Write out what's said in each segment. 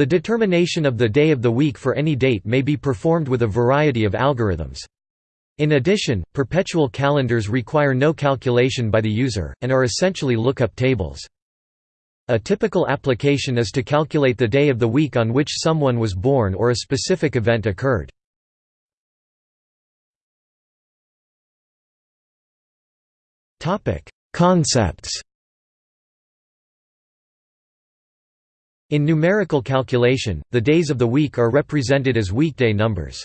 The determination of the day of the week for any date may be performed with a variety of algorithms. In addition, perpetual calendars require no calculation by the user, and are essentially lookup tables. A typical application is to calculate the day of the week on which someone was born or a specific event occurred. Concepts In numerical calculation, the days of the week are represented as weekday numbers.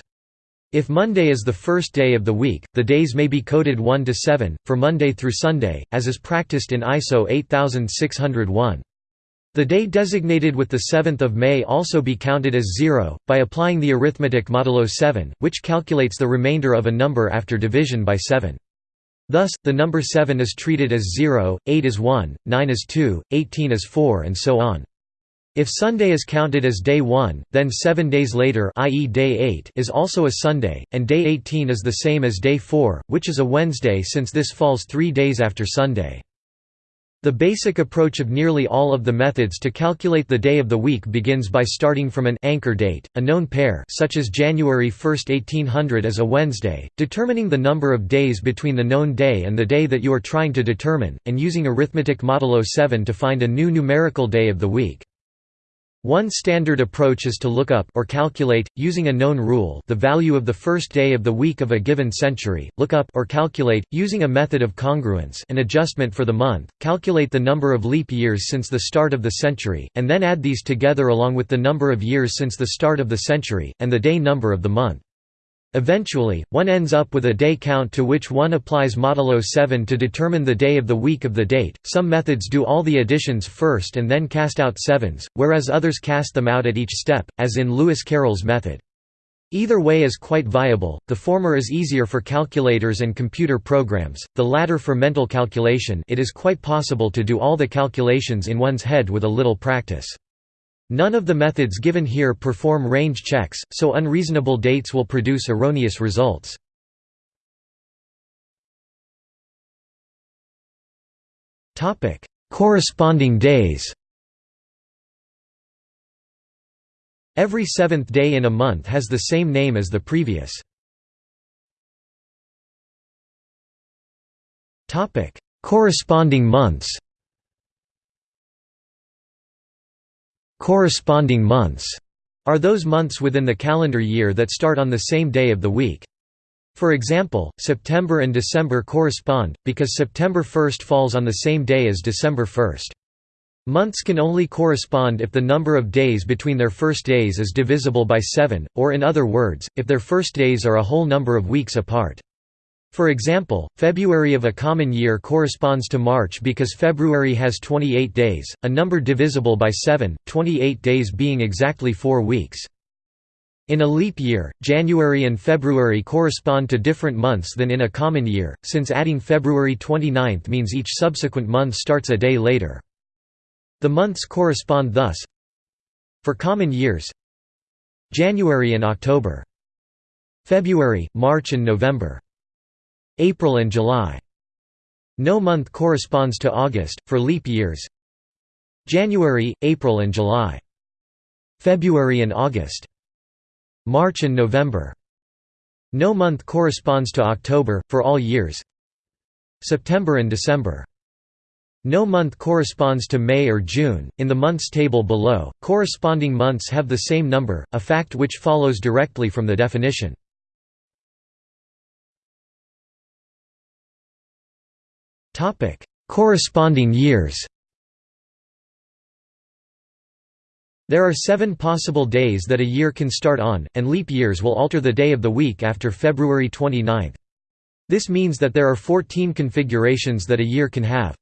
If Monday is the first day of the week, the days may be coded 1 to 7, for Monday through Sunday, as is practiced in ISO 8601. The day designated with the 7th of May also be counted as 0, by applying the arithmetic modulo 7, which calculates the remainder of a number after division by 7. Thus, the number 7 is treated as 0, 8 is 1, 9 is 2, 18 is 4 and so on. If Sunday is counted as day 1, then 7 days later i.e. day 8 is also a Sunday, and day 18 is the same as day 4, which is a Wednesday since this falls 3 days after Sunday. The basic approach of nearly all of the methods to calculate the day of the week begins by starting from an anchor date, a known pair such as January 1, 1800 as a Wednesday, determining the number of days between the known day and the day that you are trying to determine, and using arithmetic modulo 7 to find a new numerical day of the week. One standard approach is to look up or calculate, using a known rule the value of the first day of the week of a given century, look up or calculate, using a method of congruence an adjustment for the month, calculate the number of leap years since the start of the century, and then add these together along with the number of years since the start of the century, and the day number of the month. Eventually, one ends up with a day count to which one applies modulo 7 to determine the day of the week of the date. Some methods do all the additions first and then cast out sevens, whereas others cast them out at each step, as in Lewis Carroll's method. Either way is quite viable, the former is easier for calculators and computer programs, the latter for mental calculation it is quite possible to do all the calculations in one's head with a little practice. None of the methods given here perform range checks, so unreasonable dates will produce erroneous results. Corresponding days Every seventh day in a month has the same name as the previous. Corresponding months Corresponding months are those months within the calendar year that start on the same day of the week. For example, September and December correspond, because September 1 falls on the same day as December 1. Months can only correspond if the number of days between their first days is divisible by 7, or in other words, if their first days are a whole number of weeks apart. For example, February of a common year corresponds to March because February has 28 days, a number divisible by 7, 28 days being exactly 4 weeks. In a leap year, January and February correspond to different months than in a common year, since adding February 29 means each subsequent month starts a day later. The months correspond thus For common years January and October February, March and November April and July. No month corresponds to August, for leap years January, April and July. February and August. March and November. No month corresponds to October, for all years September and December. No month corresponds to May or June. In the months table below, corresponding months have the same number, a fact which follows directly from the definition. Topic: Corresponding years. There are seven possible days that a year can start on, and leap years will alter the day of the week after February 29. This means that there are 14 configurations that a year can have.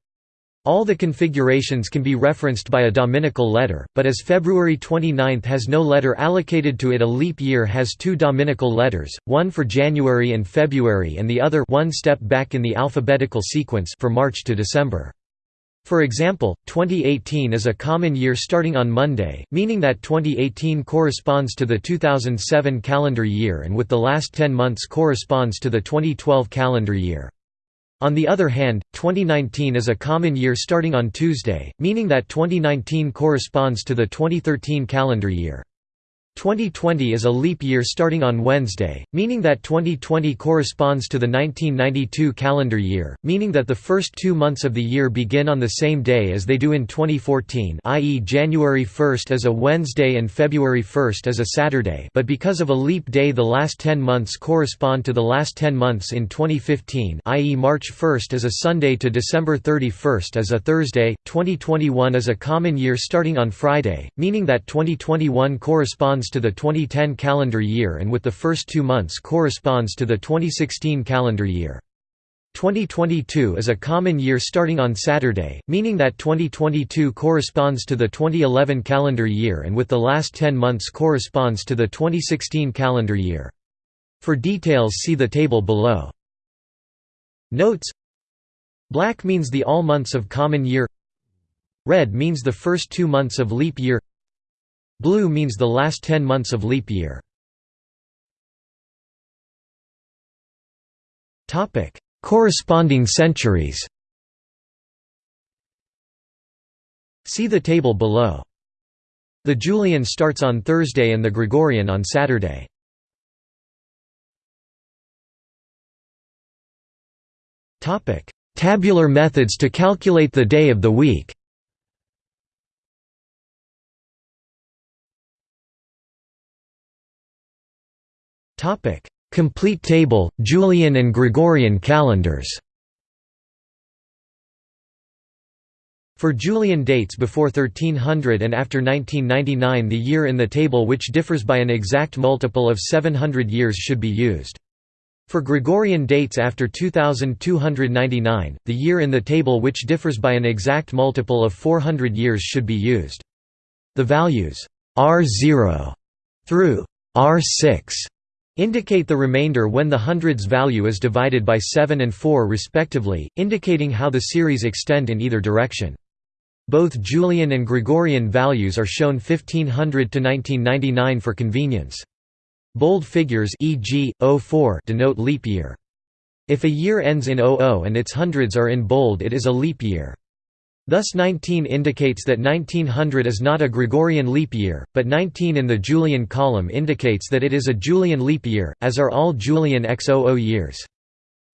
All the configurations can be referenced by a dominical letter, but as February 29 has no letter allocated to it a leap year has two dominical letters, one for January and February and the other one step back in the alphabetical sequence for March to December. For example, 2018 is a common year starting on Monday, meaning that 2018 corresponds to the 2007 calendar year and with the last 10 months corresponds to the 2012 calendar year. On the other hand, 2019 is a common year starting on Tuesday, meaning that 2019 corresponds to the 2013 calendar year. 2020 is a leap year starting on Wednesday, meaning that 2020 corresponds to the 1992 calendar year, meaning that the first two months of the year begin on the same day as they do in 2014 i.e. January 1 as a Wednesday and February 1 as a Saturday but because of a leap day the last 10 months correspond to the last 10 months in 2015 i.e. March 1 as a Sunday to December 31 as a Thursday, 2021 is a common year starting on Friday, meaning that 2021 corresponds corresponds to the 2010 calendar year and with the first two months corresponds to the 2016 calendar year. 2022 is a common year starting on Saturday, meaning that 2022 corresponds to the 2011 calendar year and with the last 10 months corresponds to the 2016 calendar year. For details see the table below. Notes Black means the all months of common year Red means the first two months of leap year Blue means the last 10 months of leap year. Corresponding centuries See the table below. The Julian starts on Thursday and the Gregorian on Saturday. Tabular methods to calculate the day of the week Topic: Complete table, Julian and Gregorian calendars. For Julian dates before 1300 and after 1999 the year in the table which differs by an exact multiple of 700 years should be used. For Gregorian dates after 2299, the year in the table which differs by an exact multiple of 400 years should be used. The values R0 through R6 Indicate the remainder when the hundreds value is divided by 7 and 4 respectively, indicating how the series extend in either direction. Both Julian and Gregorian values are shown 1500 to 1999 for convenience. Bold figures e.g., 04 denote leap year. If a year ends in 00 and its hundreds are in bold it is a leap year. Thus 19 indicates that 1900 is not a Gregorian leap year, but 19 in the Julian column indicates that it is a Julian leap year, as are all Julian X00 years.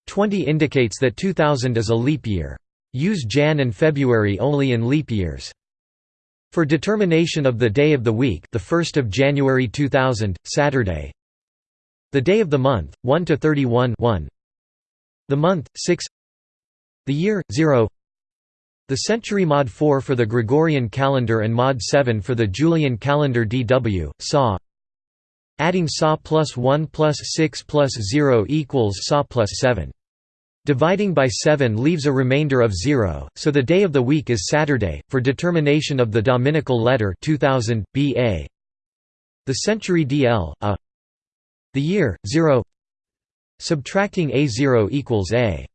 20 indicates that 2000 is a leap year. Use Jan and February only in leap years. For determination of the day of the week the 1st of January 2000, Saturday The day of the month, 1 to 31 1 The month, 6 The year, 0 the century mod 4 for the Gregorian calendar and mod 7 for the Julian calendar DW, SAW Adding SAW plus 1 plus 6 plus 0 equals SAW plus 7. Dividing by 7 leaves a remainder of 0, so the day of the week is Saturday, for determination of the Dominical letter 2000, BA. The century DL, A. The year, 0 Subtracting A0 equals A.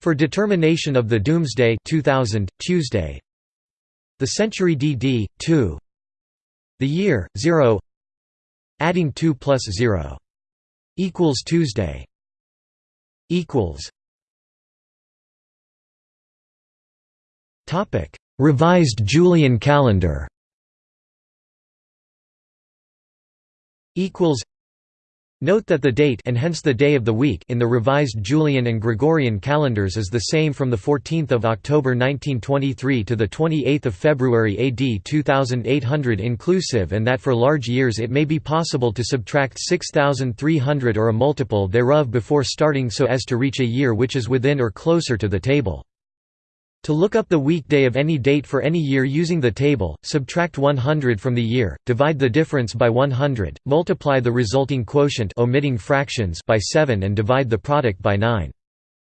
For determination of the Doomsday 2000, Tuesday. The century DD, 2 The year, 0 Adding 2 plus 0 equals Tuesday. Equals. Topic. Revised Julian calendar. Equals Note that the date and hence the day of the week in the revised Julian and Gregorian calendars is the same from the 14th of October 1923 to the 28th of February AD 2800 inclusive and that for large years it may be possible to subtract 6300 or a multiple thereof before starting so as to reach a year which is within or closer to the table. To look up the weekday of any date for any year using the table, subtract 100 from the year, divide the difference by 100, multiply the resulting quotient omitting fractions by 7 and divide the product by 9.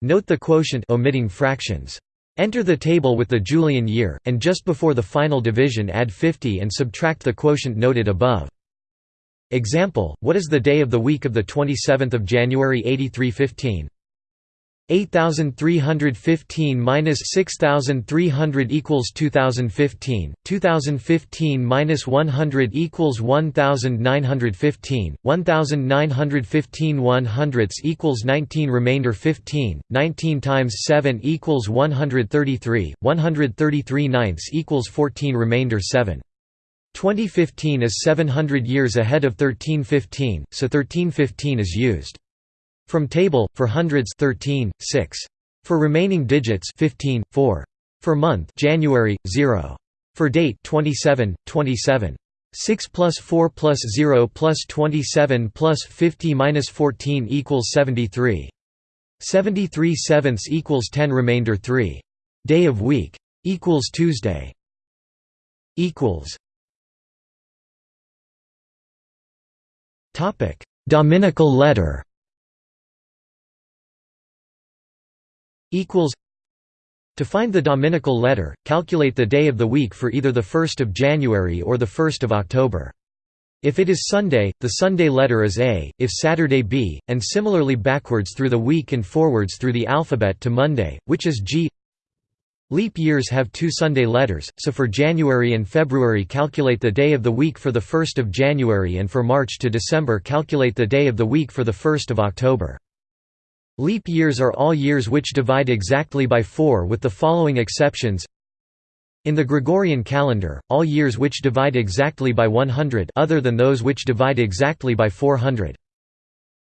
Note the quotient omitting fractions. Enter the table with the Julian year, and just before the final division add 50 and subtract the quotient noted above. Example, what is the day of the week of 27 January 8315? 8315 minus 6300 equals 2015, 2015 minus 100 equals 1915, 1915 1 hundredths equals 19 remainder 15, 19 times 7 equals 133, 133 ninths equals 14 remainder 7. 2015 is 700 years ahead of 1315, so 1315 is used. From table, for hundreds 13, 6. For remaining digits 15, 4. For month January, 0. For date 27, 27. 6 plus 4 plus 0 plus 27 plus 50 minus 14 equals 73. 73 sevenths equals 10 remainder 3. Day of week. Equals Tuesday. Equals. Topic: Dominical letter. Equals To find the Dominical letter, calculate the day of the week for either the 1st of January or the 1st of October. If it is Sunday, the Sunday letter is A, if Saturday B, and similarly backwards through the week and forwards through the alphabet to Monday, which is G. Leap years have two Sunday letters, so for January and February calculate the day of the week for the 1st of January and for March to December calculate the day of the week for the 1st of October. Leap years are all years which divide exactly by 4 with the following exceptions in the Gregorian calendar, all years which divide exactly by 100 other than those which divide exactly by 400.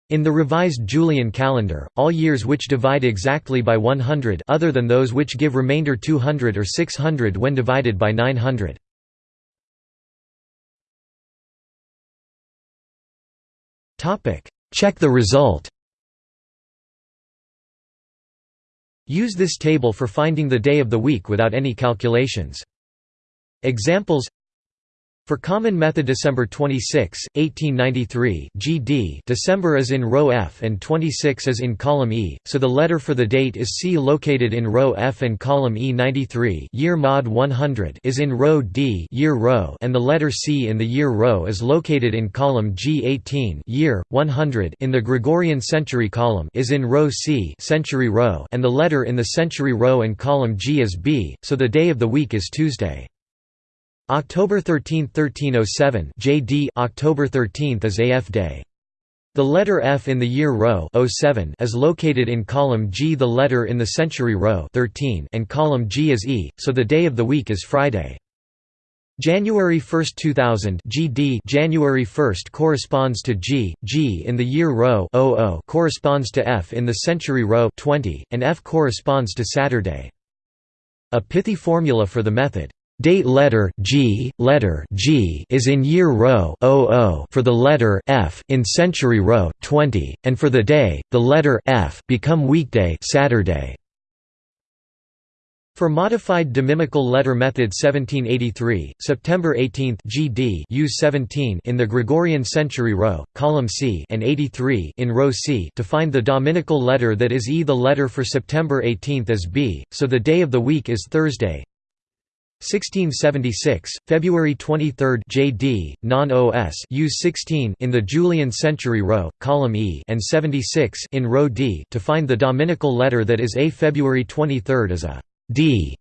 In the revised Julian calendar, all years which divide exactly by 100 other than those which give remainder 200 or 600 when divided by 900. Check the result Use this table for finding the day of the week without any calculations. Examples for common method December 26, 1893 GD December is in row F and 26 is in column E, so the letter for the date is C located in row F and column E 93 year mod 100 is in row D year row and the letter C in the year row is located in column G 18 year 100 in the Gregorian century column is in row C century row and the letter in the century row and column G is B, so the day of the week is Tuesday. October 13, 1307 JD October 13 is AF Day. The letter F in the year row 07 is located in column G the letter in the century row 13 and column G is E, so the day of the week is Friday. January 1, 2000 GD January 1 corresponds to G, G in the year row 00 corresponds to F in the century row 20, and F corresponds to Saturday. A pithy formula for the method Date letter G, letter G is in year row 00 for the letter F in century row 20, and for the day, the letter F become weekday Saturday. For modified dominical letter method 1783, September 18 GD use 17 in the Gregorian century row, column C and 83 in row C to find the dominical letter that is E. The letter for September 18 is B, so the day of the week is Thursday. 1676, February 23 JD, non-OS use 16 in the Julian century row, column E and 76 in row D to find the dominical letter that is A. February 23 is a D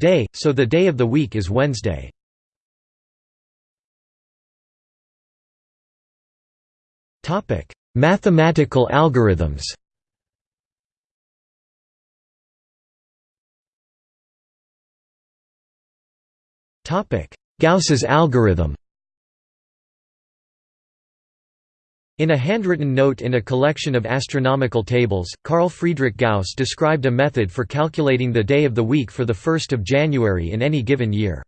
day, so the day of the week is Wednesday. Mathematical algorithms Gauss's algorithm In a handwritten note in a collection of astronomical tables, Carl Friedrich Gauss described a method for calculating the day of the week for the 1st of January in any given year.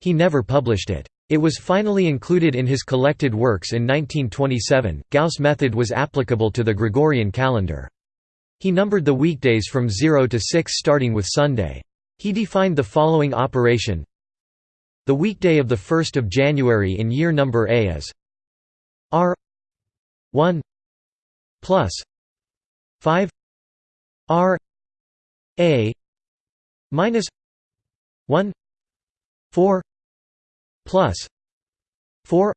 He never published it. It was finally included in his collected works in 1927. Gauss' method was applicable to the Gregorian calendar. He numbered the weekdays from 0 to 6 starting with Sunday. He defined the following operation the weekday of the 1st of January in year number A is R 1 plus 5 R A minus 1 4 plus 4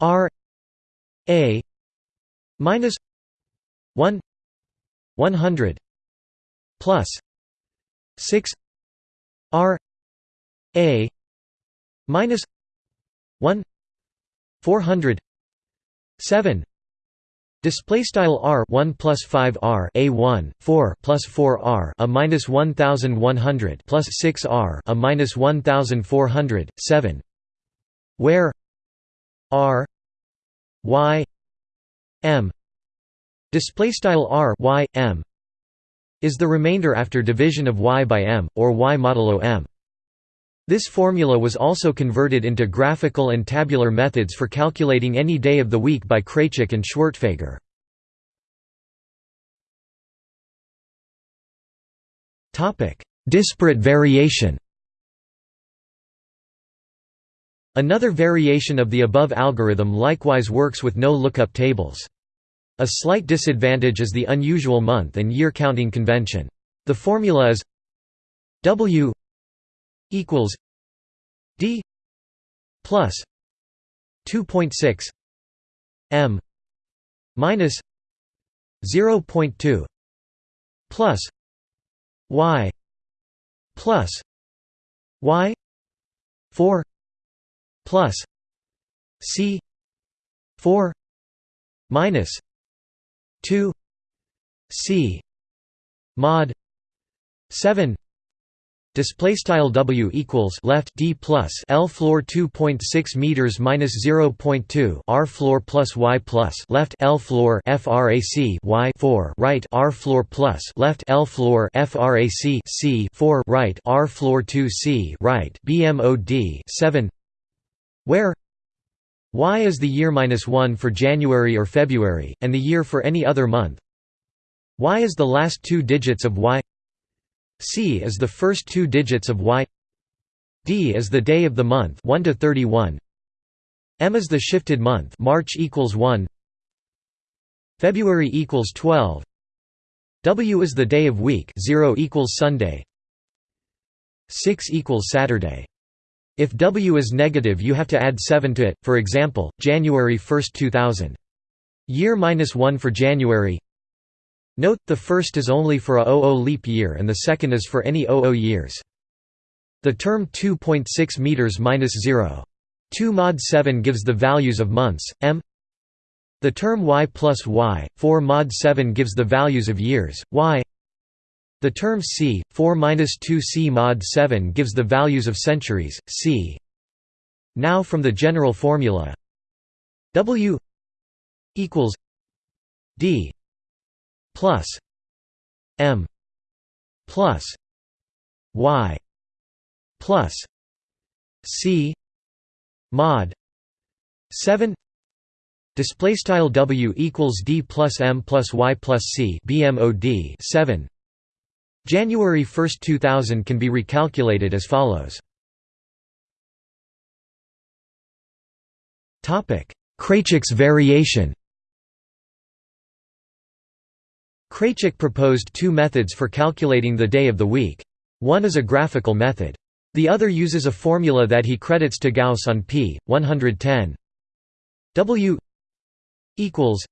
R A minus 1 100 plus 6 r a minus 1 400 7 Display style r 1 plus 5 r a 1 4 plus 4 r a minus 1100 plus 6 r a minus 1400 7 where r y m. Display style r y m is the remainder after division of y by m or y modulo m this formula was also converted into graphical and tabular methods for calculating any day of the week by Kraitchik and Schwertfeger. Disparate variation Another variation of the above algorithm likewise works with no lookup tables. A slight disadvantage is the unusual month and year counting convention. The formula is W equals D plus 2.6 M minus 0.2 plus Y plus Y 4 plus C 4 minus 2 C mod 7 Display style W equals left D plus L floor 2.6 meters minus 0.2 R floor plus Y plus left L floor frac Y 4 right R floor plus left L floor frac C 4 right R floor 2 C right BMOD 7 where Y is the year minus 1 for January or February and the year for any other month. Y is the last two digits of Y C is the first two digits of Y D is the day of the month 1 to 31 M is the shifted month March equals 1 February equals 12 W is the day of week 0 equals Sunday. 6 equals Saturday. If W is negative you have to add 7 to it, for example, January 1, 2000. Year minus 1 for January Note, the first is only for a 00 leap year and the second is for any 00 years. The term 2.6 meters minus 0. 2 mod 7 gives the values of months, m. The term y plus y, 4 mod 7 gives the values of years, y. The term c, 4 minus 2 c mod 7 gives the values of centuries, c. Now from the general formula W equals D plus M plus Y plus C mod 7 display style W equals D plus M plus Y plus C BMOD 7 January 1, 2000 can be recalculated as follows. Kraitchik's variation Kraitchik proposed two methods for calculating the day of the week. One is a graphical method. The other uses a formula that he credits to Gauss on p. 110 W equals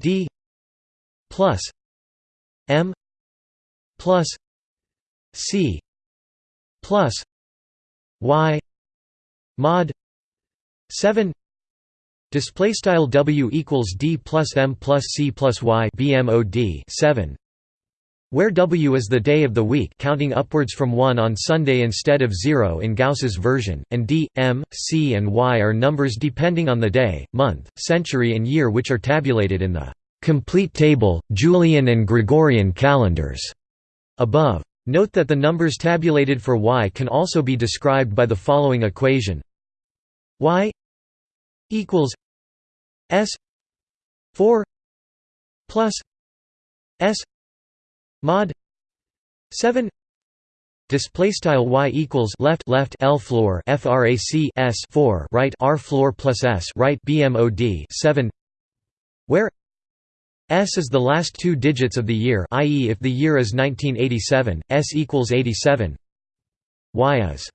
D plus M plus C plus Y mod 7 Display style W equals D plus M plus C plus Y BMOD 7 where W is the day of the week counting upwards from 1 on Sunday instead of 0 in Gauss's version, and D, M, C and Y are numbers depending on the day, month, century and year which are tabulated in the complete table, Julian and Gregorian calendars above. Note that the numbers tabulated for Y can also be described by the following equation Y equals S four plus S mod seven display style y equals left left l floor frac s 4 right r floor plus s right bmod 7 where s is the last two digits of the year i.e. if the year is 1987 s equals 87 y is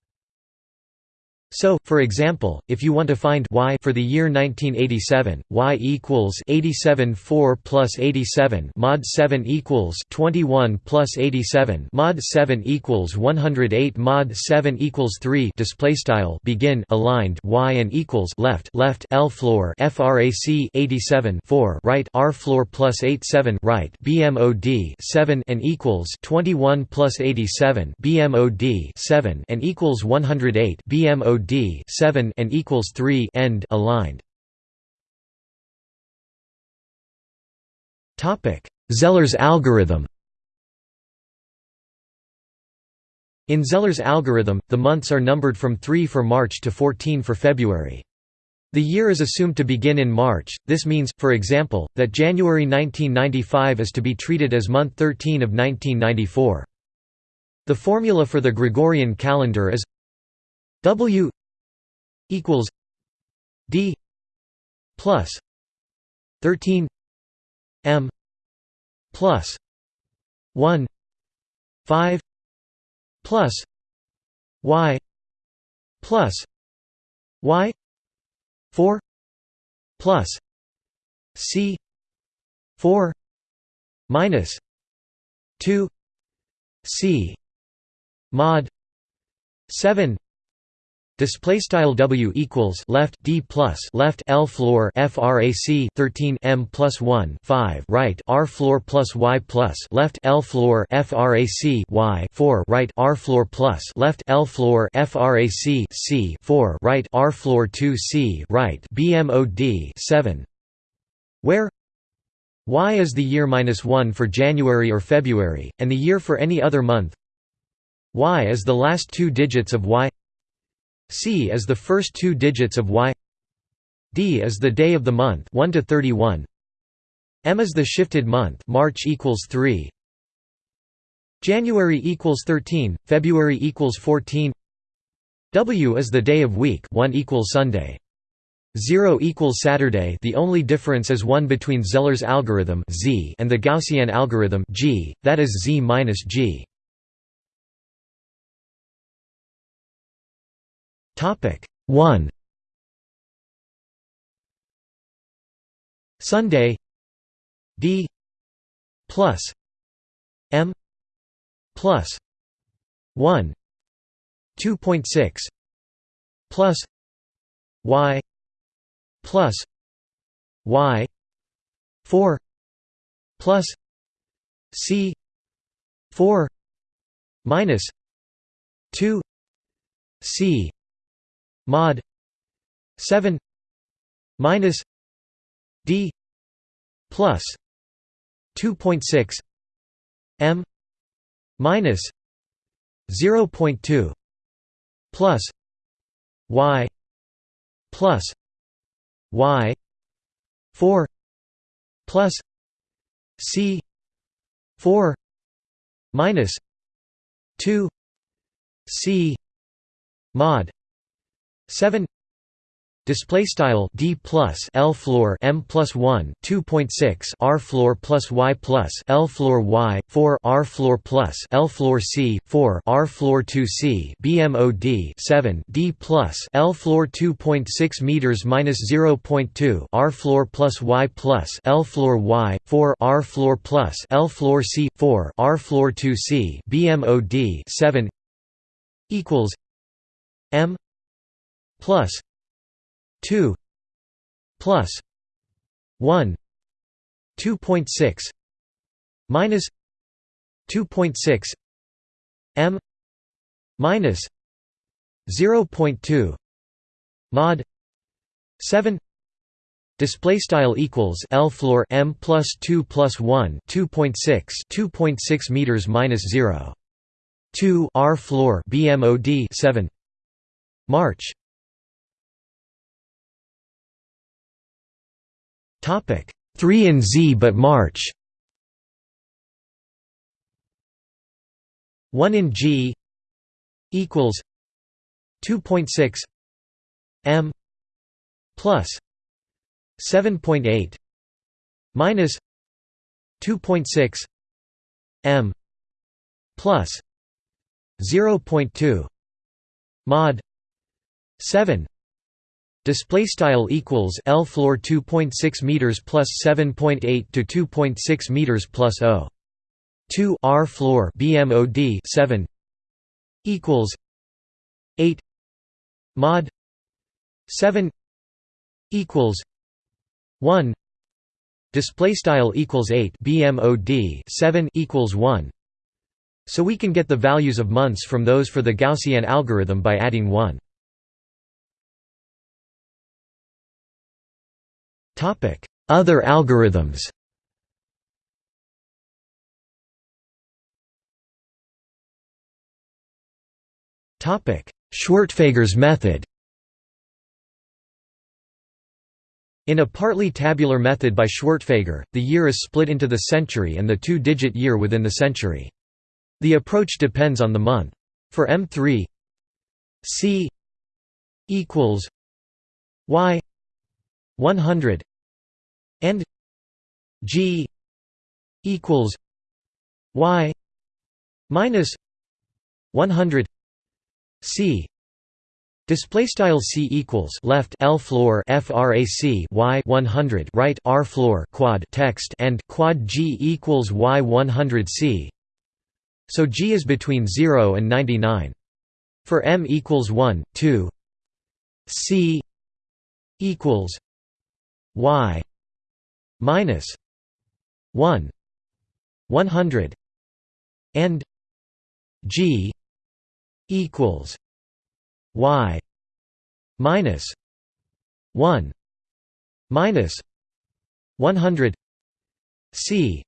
So, for example, if you want to find y for the year 1987, y equals 87 4 plus 87 mod 7 equals 21 plus 87 mod 7 equals 108 mod 7 equals 3 display style begin aligned y and equals left left l floor frac 87 4 right r floor plus 87 right bmod 7 and equals 21 plus 87 bmod 7 and equals 108 bmod D 7 and equals 3 end aligned. Topic: Zeller's algorithm. In Zeller's algorithm, the months are numbered from 3 for March to 14 for February. The year is assumed to begin in March, this means, for example, that January 1995 is to be treated as month 13 of 1994. The formula for the Gregorian calendar is W equals D plus 13 M plus 1 5 plus Y plus Y 4 plus C 4 minus 2 C mod 7 Display style W equals left D plus left L floor frac 13 M plus 1 5 right R floor plus Y plus left L floor frac Y 4 right R floor plus left L floor frac C 4 right R floor 2 C right BMOD 7 where? Y is the year minus 1 for January or February, and the year for any other month. Y is the last two digits of Y C is the first two digits of Y. D is the day of the month 1 to 31 M is the shifted month March equals 3 January equals 13 February equals 14 W is the day of week 1 equals Sunday. 0 equals Saturday the only difference is 1 between Zeller's algorithm Z and the Gaussian algorithm G, that is Z minus G. Topic 1 Sunday. D. plus. M. plus. 1 2.6 plus. Y. Plus. Y. 4 plus. C. 4 minus. 2 C mod 7 minus d plus 2.6 m minus 0.2 plus y plus y 4 plus c 4 minus 2 c mod 7 display style d plus l floor m plus 1 2.6 r floor plus y plus l floor y 4 r floor plus l floor c 4 r floor 2 c bmod 7 d plus l floor 2.6 meters minus 0.2 r floor plus y plus l floor y 4 r floor plus l floor c 4 r floor 2 c bmod 7 equals m plus 2 plus 1 2.6 minus 2.6 m minus 0.2 mod 7 Display style equals L floor M plus two plus one two point six two point six meters minus zero two R floor BMOD seven March Topic 3 and Z but March. 1 in G equals 2.6 M plus 7.8 minus 2.6 M plus 0.2 mod 7 display style equals L floor 2.6 meters plus 7.8 to 2.6 meters plus 0 2 R floor BMOD 7 equals 8 mod 7 equals 1 display style equals 8 BMOD 7 equals 1 so we can get the values of months from those for the Gaussian algorithm by adding 1 Other algorithms Schwertfeger's method In a partly tabular method by Schwertfeger, the year is split into the century and the two-digit year within the century. The approach depends on the month. For M3 C equals Y 100 and G equals Y minus 100 C Display style c equals left l floor frac y 100 right r floor quad text and quad g equals y 100 c. So g is between 0 and 99. For m equals 1, 2, c equals y minus 1 100 and g equals y minus 1 minus 100 c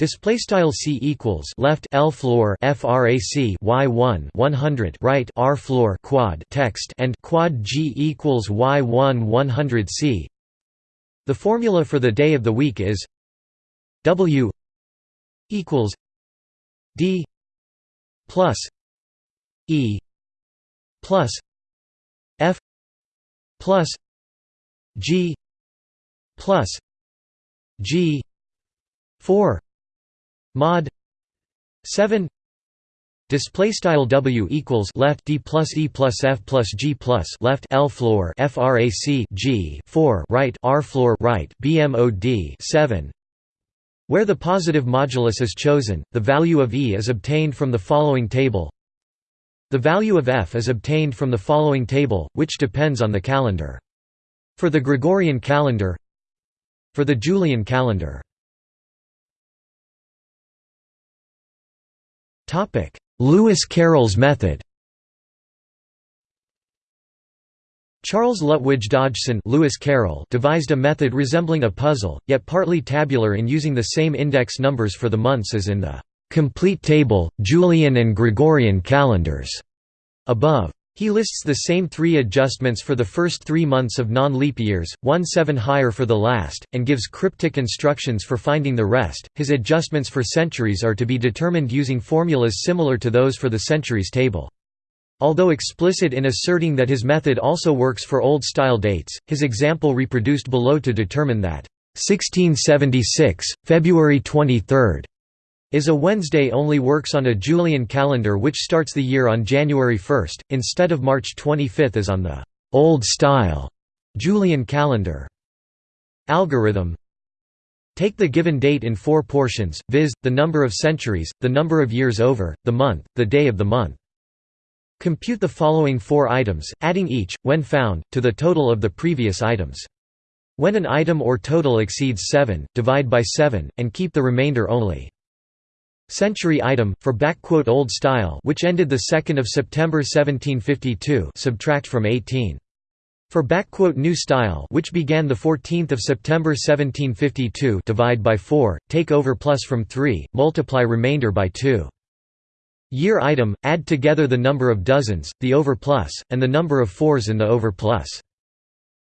Display style c equals left l floor frac y 1 100 right r floor quad text and quad g equals y 1 100 c. The formula for the day of the week is w equals d plus e plus f plus g plus g 4 mod 7 Display style W equals left D plus E plus F plus G plus left L floor FRAC G four right R floor right BMOD seven. Where the positive modulus is chosen, the value of E is obtained from the following table. The value of f is obtained from the following table, which depends on the calendar. For the Gregorian calendar For the Julian calendar Lewis Carroll's method Charles Lutwidge Dodgson Lewis Carroll devised a method resembling a puzzle, yet partly tabular in using the same index numbers for the months as in the complete table, Julian and Gregorian calendars, above. He lists the same three adjustments for the first three months of non-leap years, one seven higher for the last, and gives cryptic instructions for finding the rest. His adjustments for centuries are to be determined using formulas similar to those for the centuries table. Although explicit in asserting that his method also works for Old-style dates, his example reproduced below to determine that 1676, February 23, is a Wednesday only works on a Julian calendar which starts the year on January 1, instead of March 25 as on the «old style» Julian calendar. Algorithm Take the given date in four portions, viz., the number of centuries, the number of years over, the month, the day of the month. Compute the following four items, adding each, when found, to the total of the previous items. When an item or total exceeds 7, divide by 7, and keep the remainder only. Century item for old style which ended the 2nd of September 1752 subtract from 18 for new style which began the 14th of September 1752 divide by 4 take over plus from 3 multiply remainder by 2 Year item add together the number of dozens the over plus and the number of fours in the over plus.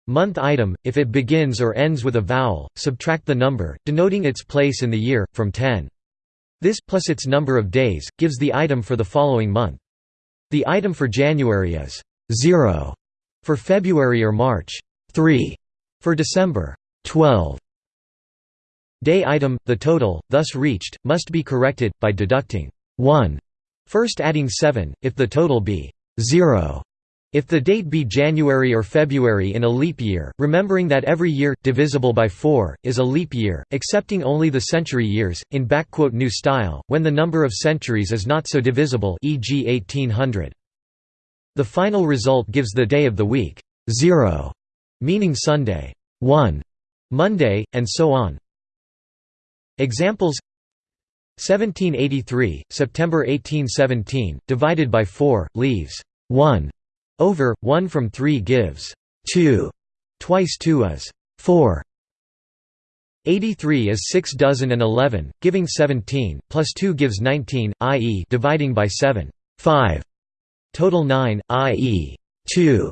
Month item if it begins or ends with a vowel subtract the number denoting its place in the year from 10 this, plus its number of days, gives the item for the following month. The item for January is 0, for February or March 3, for December 12. Day item, the total, thus reached, must be corrected, by deducting 1, first adding 7, if the total be 0, If the date be January or February in a leap year, remembering that every year, divisible by 4, is a leap year, excepting only the century years, in New Style, when the number of centuries is not so divisible e.g. 1800. The final result gives the day of the week 0, meaning Sunday, 1, Monday, and so on. Examples 1783, September 1817, divided by 4, leaves 1 over 1 from 3 gives 2. Twice 2 is 4. 83 is 6 dozen and 11, giving 17, plus 2 gives 19, i.e. dividing by 7, 5. Total 9, i.e. 2.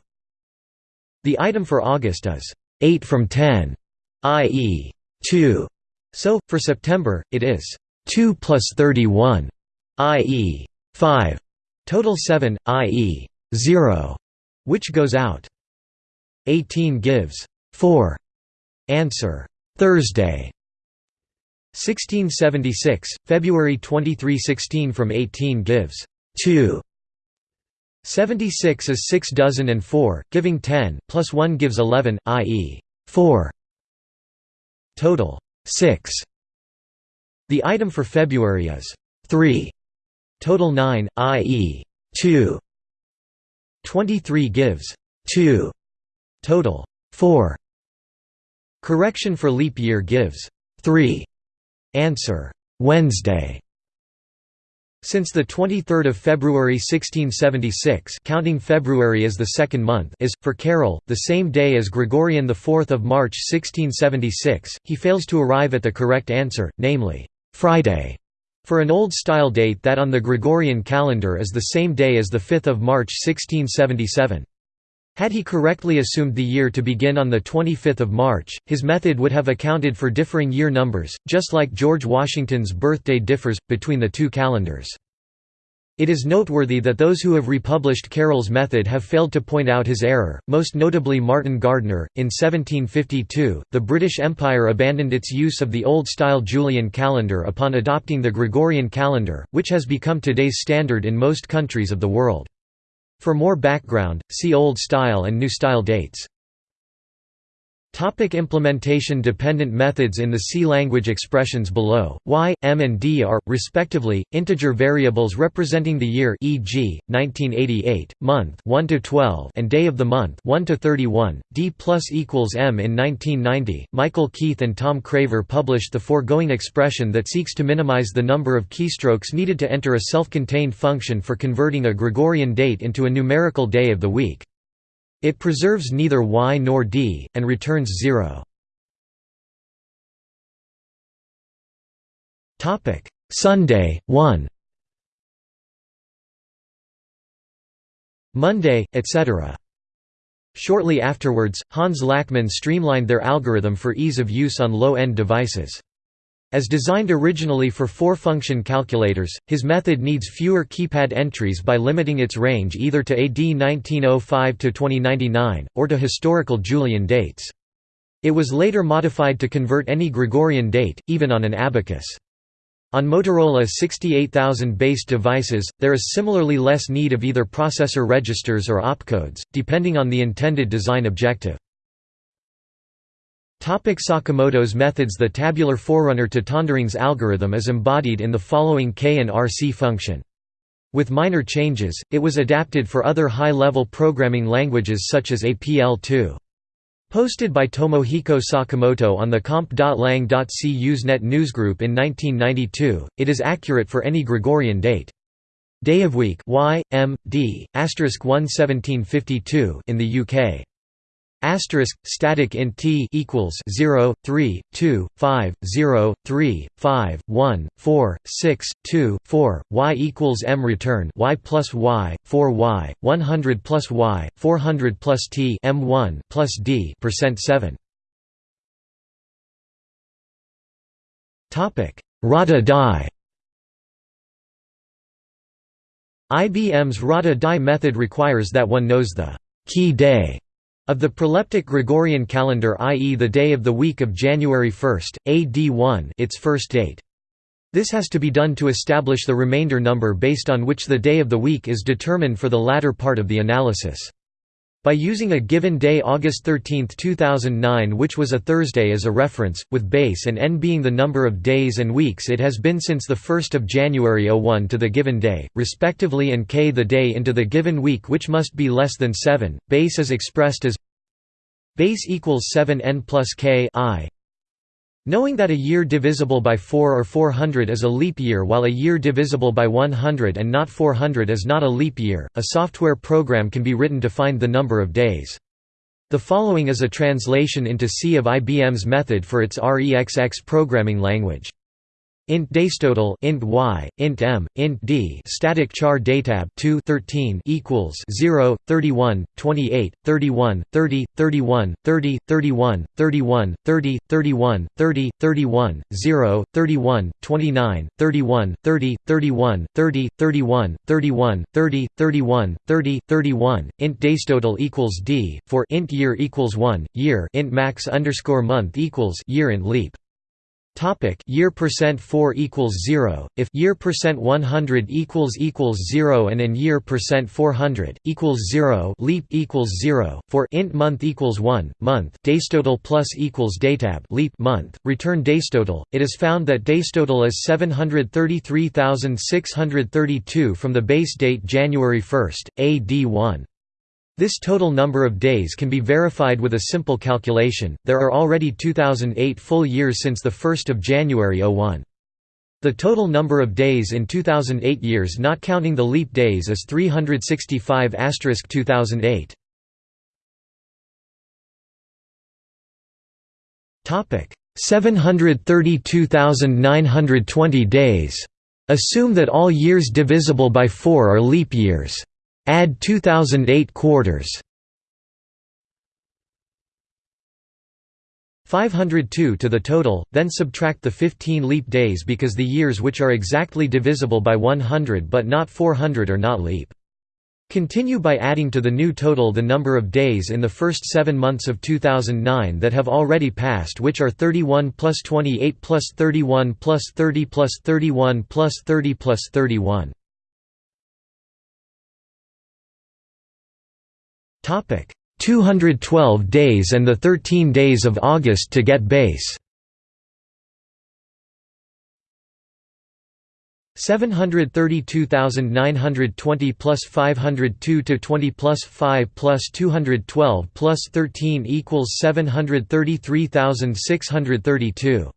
The item for August is 8 from 10, i.e. 2. So, for September, it is 2 plus 31, i.e. 5. Total 7, i.e. 0, which goes out. 18 gives 4. Answer Thursday. 1676, February 23 16 from 18 gives 2. 76 is 6 dozen and 4, giving 10, plus 1 gives 11, i.e. 4. Total 6. The item for February is 3. Total 9, i.e. 2. 23 gives 2. Total 4. Correction for leap year gives 3. Answer Wednesday. Since the 23rd of February 1676 counting February as the second month is, for Carroll, the same day as Gregorian 4 March 1676, he fails to arrive at the correct answer, namely, Friday, for an Old-Style date that on the Gregorian calendar is the same day as 5 March 1677. Had he correctly assumed the year to begin on 25 March, his method would have accounted for differing year numbers, just like George Washington's birthday differs, between the two calendars. It is noteworthy that those who have republished Carroll's method have failed to point out his error, most notably Martin Gardner. In 1752, the British Empire abandoned its use of the old-style Julian calendar upon adopting the Gregorian calendar, which has become today's standard in most countries of the world. For more background, see Old Style and New Style dates. Topic implementation Dependent methods In the C language expressions below, y, m and d are, respectively, integer variables representing the year e.g., 1988, month 1 to 12 and day of the month 1 to 31, d plus equals m In 1990, Michael Keith and Tom Craver published the foregoing expression that seeks to minimize the number of keystrokes needed to enter a self-contained function for converting a Gregorian date into a numerical day of the week. It preserves neither y nor d, and returns 0. Sunday, 1 Monday, etc. Shortly afterwards, Hans Lachmann streamlined their algorithm for ease of use on low-end devices. As designed originally for four-function calculators, his method needs fewer keypad entries by limiting its range either to AD 1905–2099, or to historical Julian dates. It was later modified to convert any Gregorian date, even on an abacus. On Motorola 68000-based devices, there is similarly less need of either processor registers or opcodes, depending on the intended design objective. Topic Sakamoto's methods The tabular forerunner to Tondering's algorithm is embodied in the following K and RC function. With minor changes, it was adapted for other high-level programming languages such as APL2. Posted by Tomohiko Sakamoto on the comp.lang.c Usenet newsgroup in 1992, it is accurate for any Gregorian date. Day of week y, m, d, 1 1752 in the UK. Asterisk static int t equals 0, 3, 2, 5, 0, 3, 5, 1, 4, 6, 2, 4, y equals m return y plus y, 4 y, 100 plus y, 400 plus t m1 plus d percent 7. Topic Rata Die. IBM's Rata Die method requires that one knows the key day of the proleptic Gregorian calendar i.e. the day of the week of January 1, AD 1 its first date. This has to be done to establish the remainder number based on which the day of the week is determined for the latter part of the analysis. By using a given day August 13, 2009 which was a Thursday as a reference, with base and n being the number of days and weeks it has been since 1 January 01 to the given day, respectively and k the day into the given week which must be less than 7, base is expressed as base equals 7 n plus k i Knowing that a year divisible by 4 or 400 is a leap year while a year divisible by 100 and not 400 is not a leap year, a software program can be written to find the number of days. The following is a translation into C of IBM's method for its REXX programming language int daystotal int y int m int d static char datab 2 13 equals 0 31 28 31 30 31 30 31 31 30 31 30 31 0 31 29 31 30 31 30 31 31 30 31 30 31 int daystotal equals d for int year equals 1 year int max underscore month equals year int leap Topic year percent 4 equals 0 if year percent 100 equals equals 0 and in year percent 400 equals 0 leap equals 0 for int month equals 1 month. Daystotal plus equals datab leap month. Return daystotal. It is found that daystotal is 733,632 from the base date January 1 AD1 this total number of days can be verified with a simple calculation, there are already 2008 full years since the 1st of January 01. The total number of days in 2008 years not counting the leap days is 365 2008. Topic 732,920 days. Assume that all years divisible by 4 are leap years. Add 2008 quarters 502 to the total, then subtract the 15 leap days because the years which are exactly divisible by 100 but not 400 are not leap. Continue by adding to the new total the number of days in the first seven months of 2009 that have already passed which are 31 plus 28 plus 31 plus 30 plus 31 plus 30 plus 31. 212 days and the 13 days of August to get base. 732,920 plus 502 to 20 plus 5 plus 212 plus 13 equals 733,632.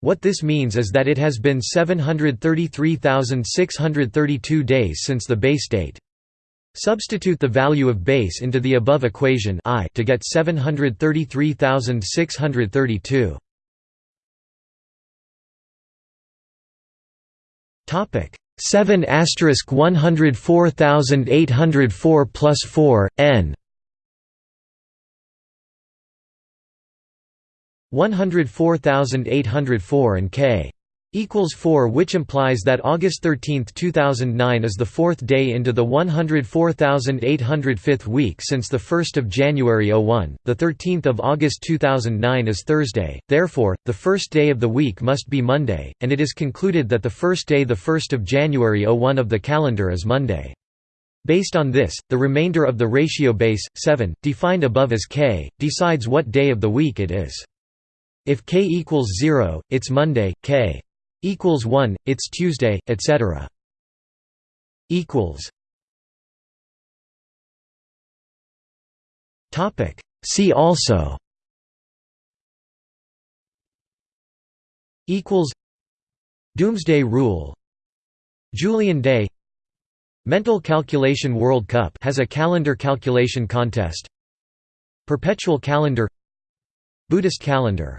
What this means is that it has been 733,632 days since the base date. Substitute the value of base into the above equation I to get 733,632. Topic 7 asterisk 104,804 plus 4 n 104,804 and k equals 4 which implies that August 13, 2009 is the fourth day into the 104,805th week since the 1st of January 01. The 13th of August 2009 is Thursday. Therefore, the first day of the week must be Monday, and it is concluded that the first day the 1st of January 01 of the calendar is Monday. Based on this, the remainder of the ratio base 7 defined above as k decides what day of the week it is. If k equals 0, it's Monday, k equals 1 it's tuesday etc equals. Topic. See also. Equals. Doomsday rule. Julian day. Mental calculation world cup has a calendar calculation contest. Perpetual calendar. Buddhist calendar